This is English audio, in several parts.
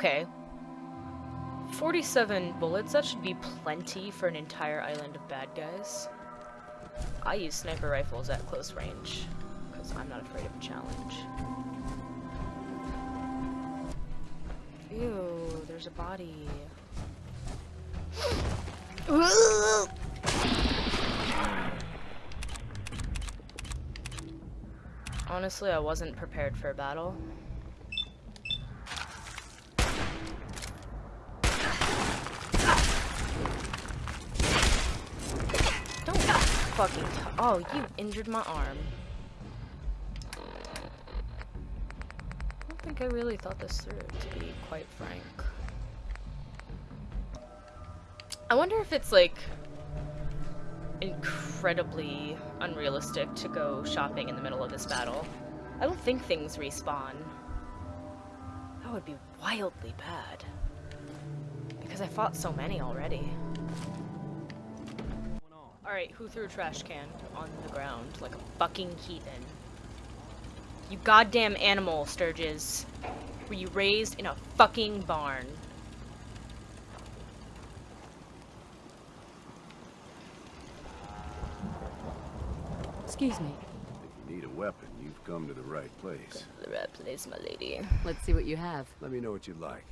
Okay. 47 bullets, that should be plenty for an entire island of bad guys. I use sniper rifles at close range, because I'm not afraid of a challenge. Ew, there's a body. Honestly, I wasn't prepared for a battle. Don't fucking Oh, you injured my arm. I don't think I really thought this through, to be quite frank. I wonder if it's like incredibly unrealistic to go shopping in the middle of this battle. I don't think things respawn. That would be wildly bad. Because I fought so many already. Alright, who threw a trash can on the ground like a fucking heathen? You goddamn animal, Sturges. Were you raised in a fucking barn? Excuse me. If you need a weapon, you've come to the right place. The right place, my lady. Let's see what you have. Let me know what you'd like.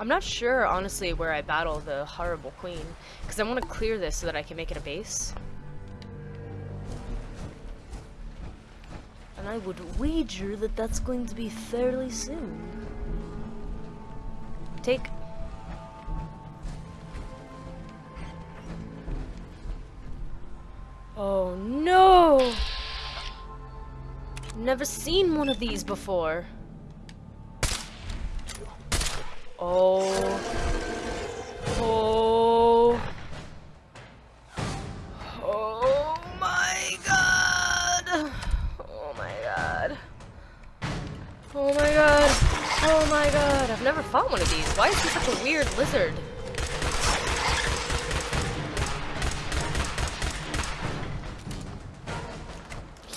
I'm not sure, honestly, where I battle the horrible queen, because I want to clear this so that I can make it a base. And I would wager that that's going to be fairly soon. Take. Oh no! Never seen one of these before. Oh. Oh. Oh my god. Oh my god. Oh my god. Oh my god. I've never fought one of these. Why is he such a weird lizard?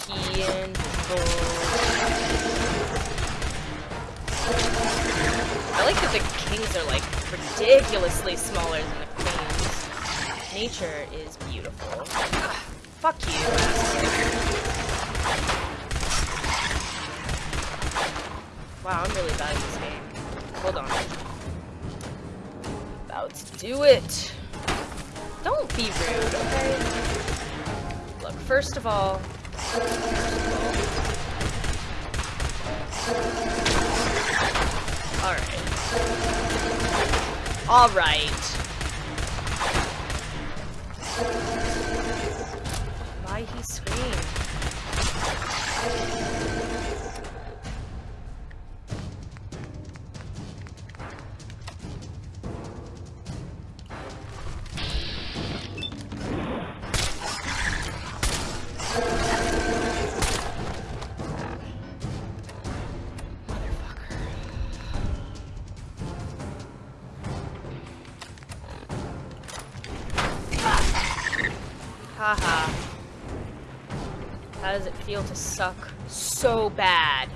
He and the kings are like ridiculously smaller than the queens. Nature is beautiful. Ugh, fuck you. Wow, I'm really bad at this game. Hold on. About to do it. Don't be rude, okay? Look, first of all, Alright. Alright. Why he scream? How does it feel to suck so bad?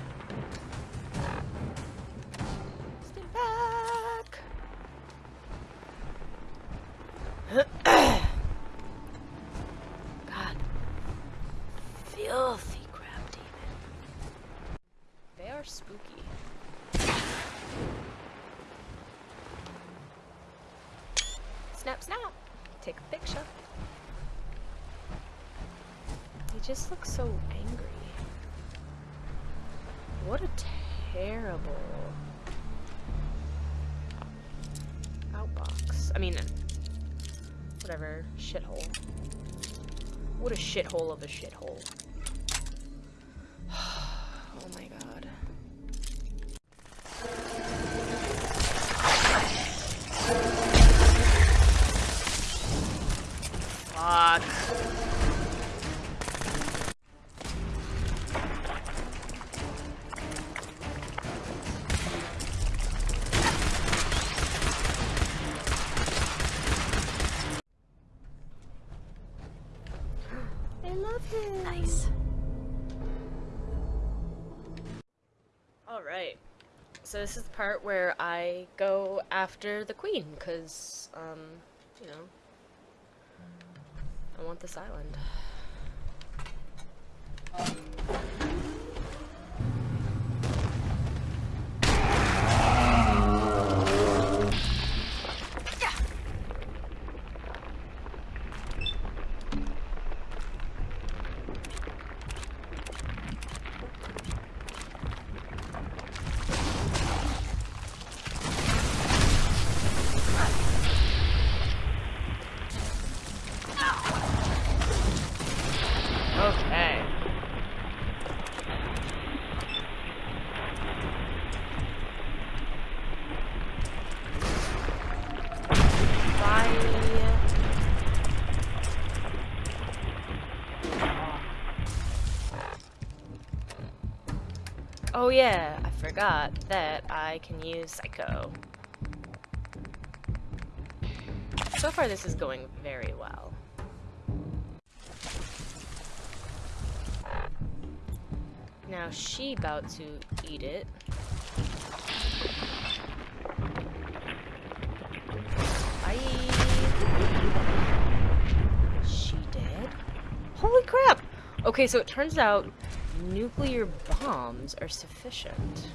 What a terrible outbox. I mean, whatever, shithole. What a shithole of a shithole. oh my god. Nice. Alright. So this is the part where I go after the queen, because, um, you know, I want this island. Okay. Oh yeah, I forgot that I can use Psycho. So far this is going very well. Now she about to eat it. Bye. She dead? Holy crap! Okay, so it turns out nuclear bombs are sufficient.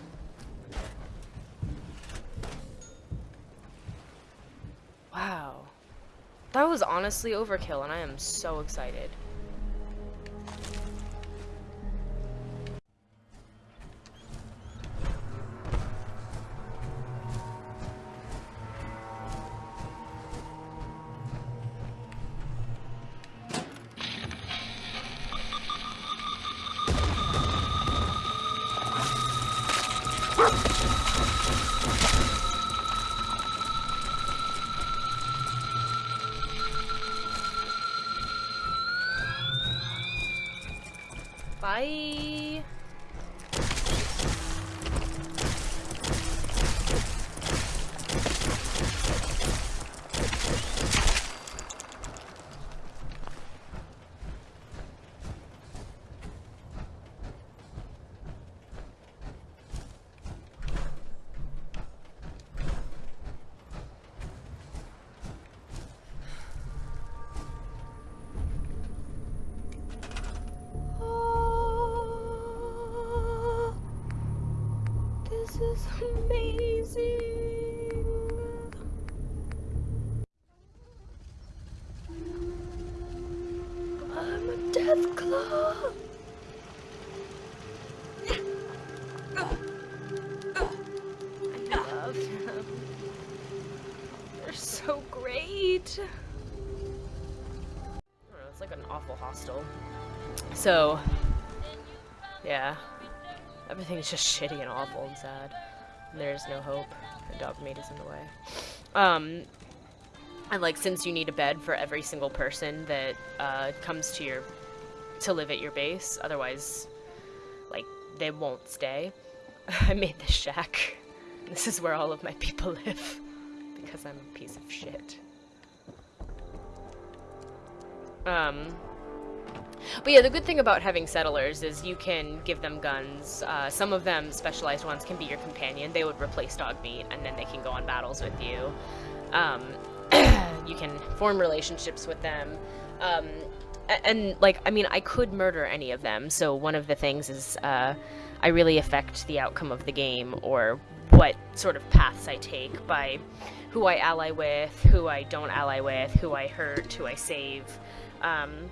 Wow. That was honestly overkill, and I am so excited. Bye. Is amazing. I'm a death claw. I love them. They're so great. Know, it's like an awful hostel. So. Everything's just shitty and awful and sad. And there's no hope. And Dogmeat is in the way. Um, and like, since you need a bed for every single person that uh, comes to your to live at your base, otherwise, like, they won't stay. I made this shack. This is where all of my people live because I'm a piece of shit. Um, but yeah, the good thing about having settlers is you can give them guns. Uh, some of them, specialized ones, can be your companion. They would replace dog meat, and then they can go on battles with you. Um, you can form relationships with them. Um, and, like, I mean, I could murder any of them. So one of the things is uh, I really affect the outcome of the game or what sort of paths I take by who I ally with, who I don't ally with, who I hurt, who I save. Um,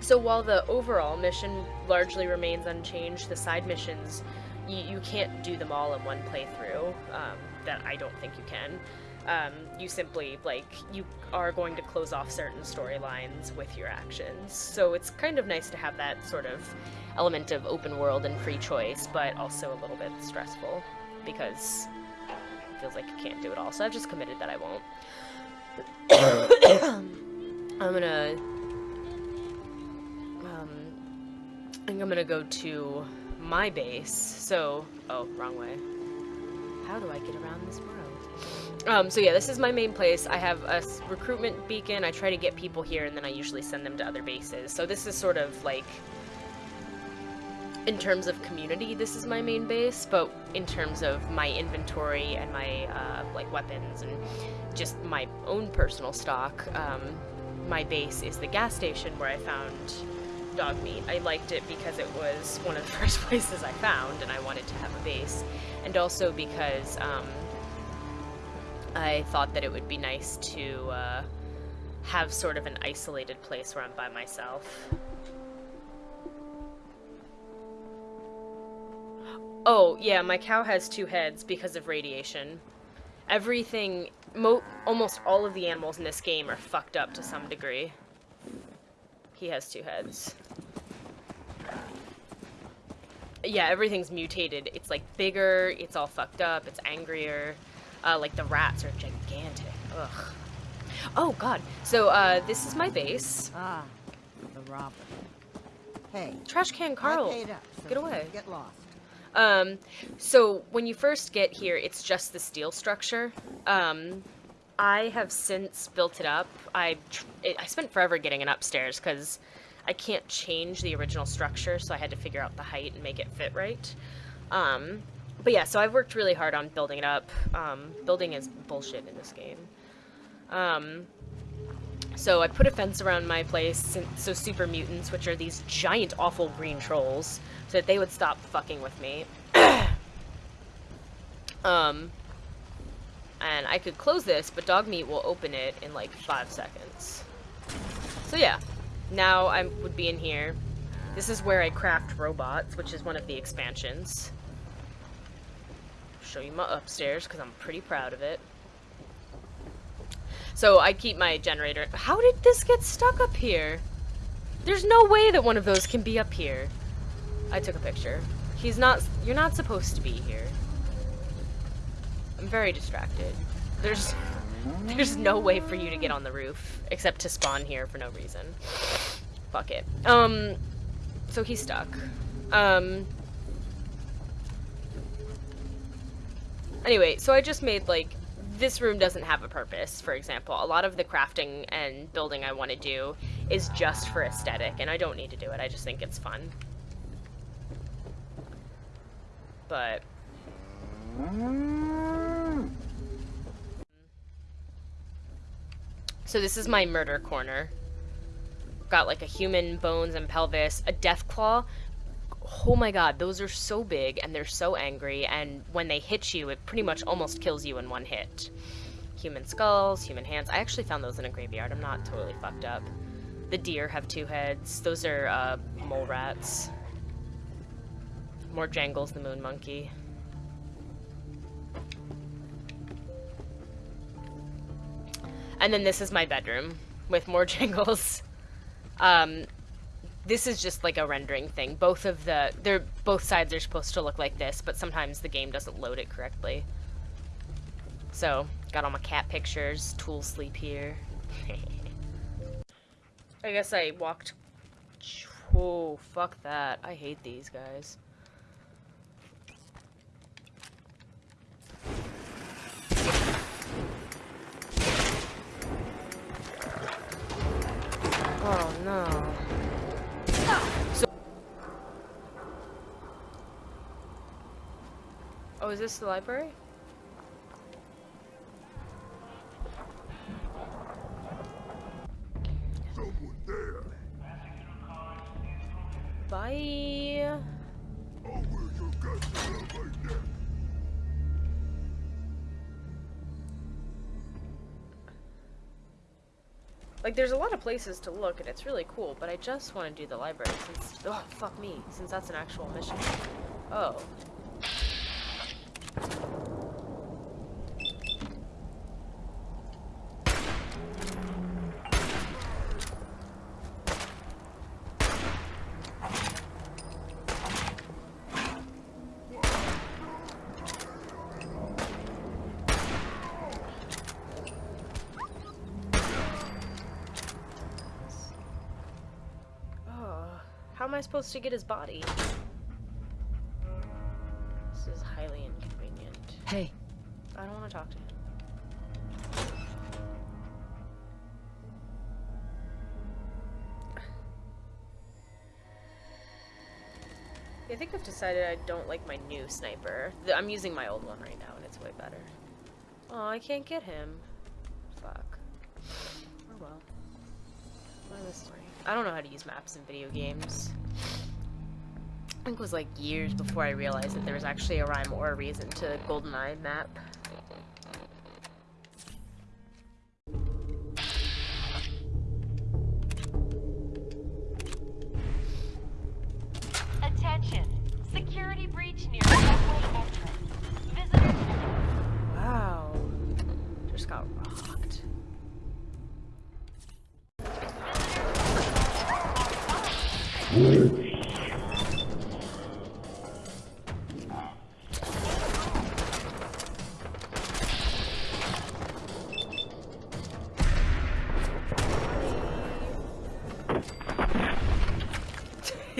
so while the overall mission largely remains unchanged, the side missions, you, you can't do them all in one playthrough. Um, that I don't think you can. Um, you simply, like, you are going to close off certain storylines with your actions. So it's kind of nice to have that sort of element of open world and free choice, but also a little bit stressful because it feels like you can't do it all. So I've just committed that I won't. I'm gonna think I'm gonna go to my base. So, oh, wrong way. How do I get around this world? Um, so yeah, this is my main place. I have a recruitment beacon. I try to get people here, and then I usually send them to other bases. So this is sort of like, in terms of community, this is my main base. But in terms of my inventory and my uh, like weapons and just my own personal stock, um, my base is the gas station where I found dog meat. I liked it because it was one of the first places I found, and I wanted to have a base, and also because. Um, I thought that it would be nice to uh, have sort of an isolated place where I'm by myself. Oh, yeah, my cow has two heads because of radiation. Everything, mo- almost all of the animals in this game are fucked up to some degree. He has two heads. Yeah, everything's mutated. It's like bigger, it's all fucked up, it's angrier. Uh, like the rats are gigantic. Ugh. Oh god. So uh, this is my base. Ah, the robber. Hey, Trash can Carl. up, so get away. Get lost. Um, so when you first get here, it's just the steel structure. Um, I have since built it up. I I spent forever getting it upstairs because I can't change the original structure, so I had to figure out the height and make it fit right. Um, but yeah, so I've worked really hard on building it up. Um, building is bullshit in this game. Um, so I put a fence around my place, so super mutants, which are these giant, awful green trolls, so that they would stop fucking with me. um, and I could close this, but dog meat will open it in like five seconds. So yeah, now I would be in here. This is where I craft robots, which is one of the expansions. Show you my upstairs because I'm pretty proud of it. So I keep my generator. How did this get stuck up here? There's no way that one of those can be up here. I took a picture. He's not. You're not supposed to be here. I'm very distracted. There's. There's no way for you to get on the roof except to spawn here for no reason. Fuck it. Um. So he's stuck. Um. Anyway, so I just made like this room doesn't have a purpose, for example. A lot of the crafting and building I want to do is just for aesthetic, and I don't need to do it. I just think it's fun. But So this is my murder corner. Got like a human bones and pelvis, a death claw. Oh my god, those are so big and they're so angry, and when they hit you, it pretty much almost kills you in one hit. Human skulls, human hands. I actually found those in a graveyard. I'm not totally fucked up. The deer have two heads. Those are uh, mole rats. More Jangles the moon monkey. And then this is my bedroom with more jingles. Um, this is just like a rendering thing. Both of the they're both sides are supposed to look like this, but sometimes the game doesn't load it correctly. So, got all my cat pictures, tool sleep here. I guess I walked Oh, fuck that. I hate these guys. Oh no. So Oh, is this the library? Someone there. Bye. Like, there's a lot of places to look, and it's really cool, but I just want to do the library since... Oh, fuck me, since that's an actual mission. Oh. How am I supposed to get his body? This is highly inconvenient. Hey. I don't want to talk to him. I think I've decided I don't like my new sniper. I'm using my old one right now, and it's way better. Oh, I can't get him. Fuck. Oh well. my story? I don't know how to use maps in video games. I think it was like years before I realized that there was actually a rhyme or a reason to GoldenEye map.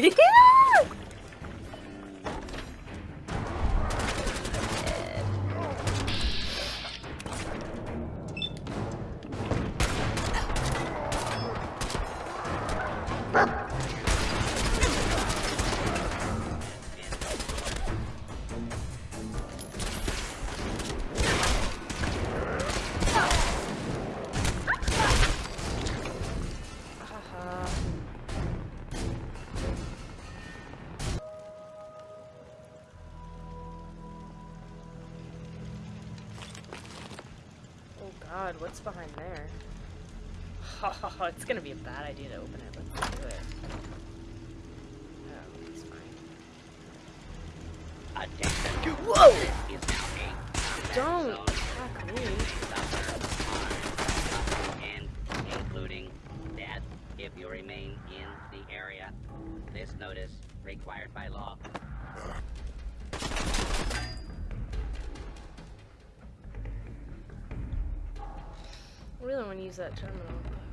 yeah! god, what's behind there? Oh, it's gonna be a bad idea to open it. Let's do it. Oh, it's fine. Attention. Whoa! This is now a Don't attack me. and including death if you remain in the area. This notice required by law. Use that terminal.